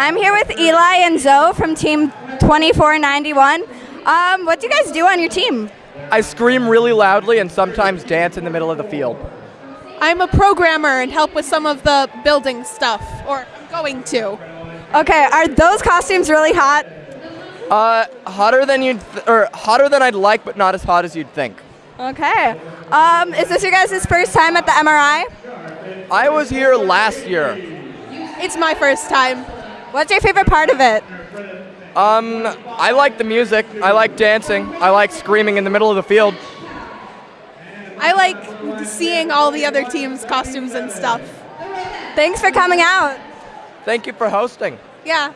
I'm here with Eli and Zoe from Team 2491. Um, what do you guys do on your team? I scream really loudly and sometimes dance in the middle of the field. I'm a programmer and help with some of the building stuff, or I'm going to. Okay, are those costumes really hot? Uh, hotter than you'd, th- or hotter than I'd like, but not as hot as you'd think. Okay. Um, is this your guys' first time at the MRI? I was here last year. It's my first time. What's your favorite part of it? Um, I like the music. I like dancing. I like screaming in the middle of the field. I like seeing all the other teams' costumes and stuff. Thanks for coming out. Thank you for hosting. Yeah.